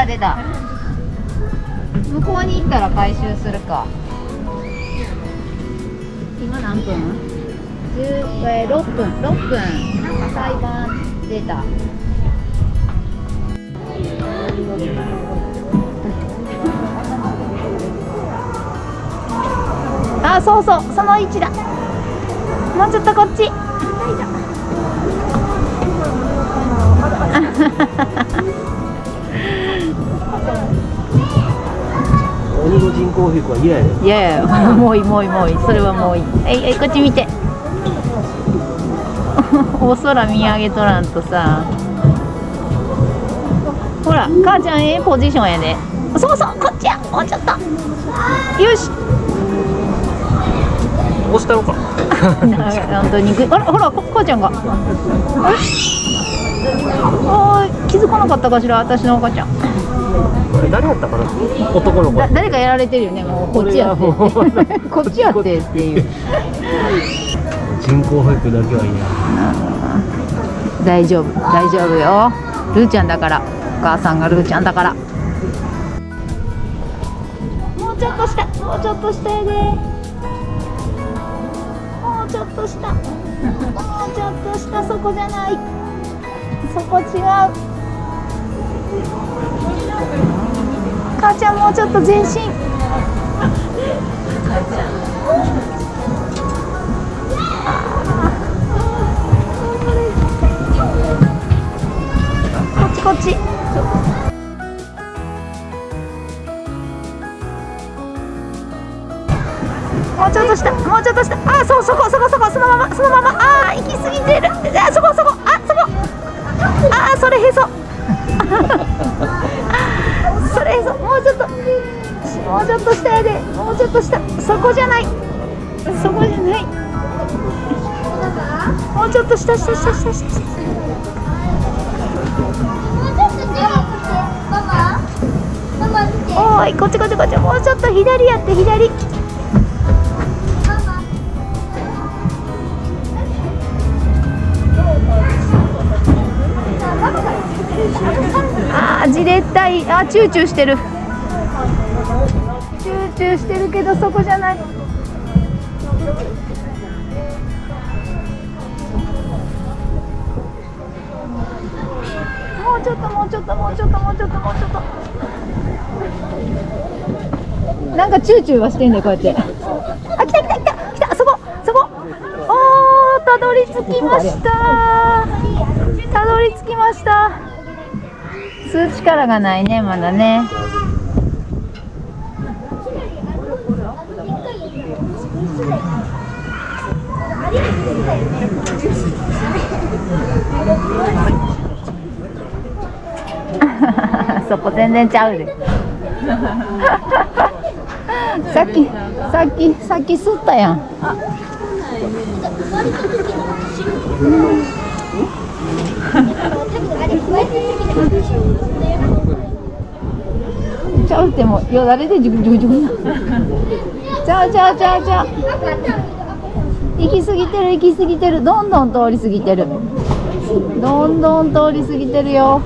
た出た向こうに行ったら回収するか。今何分？10えー、6分。6分。なんか裁判出た。あそうそう。その位置だ。もうちょっとこっちの人工皮膚は嫌やねいやいやもういいもういいもういい。それはもういい。えいえいこっち見て。お空見上げとらんとさ。ほら母ちゃんええポジションやで。そうそうこっちや。もうちょっと。よし。押したの か本当にあらほらこ母ちゃんが。あれ？気づかなかったかしら私のお母ちゃんあれ誰やったかな？男の子。だ誰かやられてるよねもう。こっちやって。こっちやってっていう。人工保育だけはいい。や大丈夫。大丈夫よ。ルーちゃんだから。お母さんがルーちゃんだから。もうちょっと下もうちょっと下やでもうちょっと下もうちょっと下そこじゃない。そこ違う母ちゃんもうちょっと前進。こっちこっち。もうちょっと下もうちょっと下。あそうそこそこそこそのままそのまま。あ行き過ぎてる。あそこそこ。あそこ。あそれへそ。そこじゃない。そこじゃない。もうちょっと下下下下下下おーいこっちこっちこっちもうちょっと左やって左あーじれったいあチューチューしてるチューチューしてるけどそこじゃない。もうちょっともうちょっともうちょっともうちょっともうちょっと。なんかチューチューはしてんだよこうやって。あ来た来た来た来たそこそこ。おーたどり着きました。たどり着きました。吸う力がないねまだね。そこ全然ちゃうで。さっきさっきさっき吸ったやん。ちゃうってもよだれでジュクジュクジュクちゃうちゃうちゃうちゃう行き過ぎてる行き過ぎてる。どんどん通り過ぎてる。どんどん通り過ぎてるよ。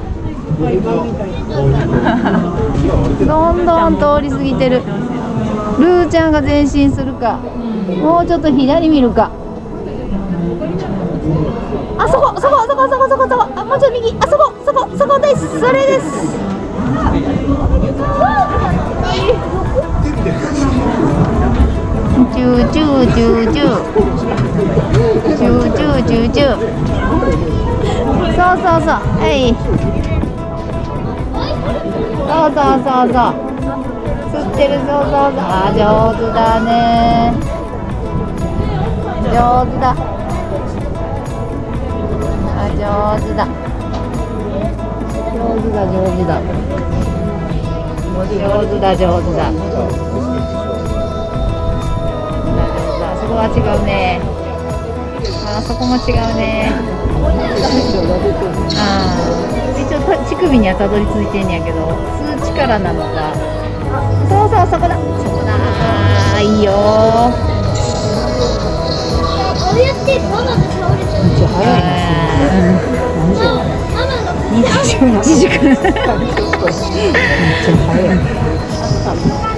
どんどん通り過ぎてる。ルーちゃんが前進するか。もうちょっと左見るか。あそこそこそこそこそこそこ。あもうちょっと右。あそこそこそこです。それです。チューチューチューチューチューチューチューチュそうそうそうはいそうそうそうそう吸ってるそうそうそうあ上手だね上手だあ上手だ上手だ上手だ上手だ上手だそこは違うね。あそこも違うね。あー。一応た乳首にはたどり着いてんやけど吸う力なのか。そうそうそこだ。そこだあー。いいよめっちゃ早いな。二十自粛めっちゃ早い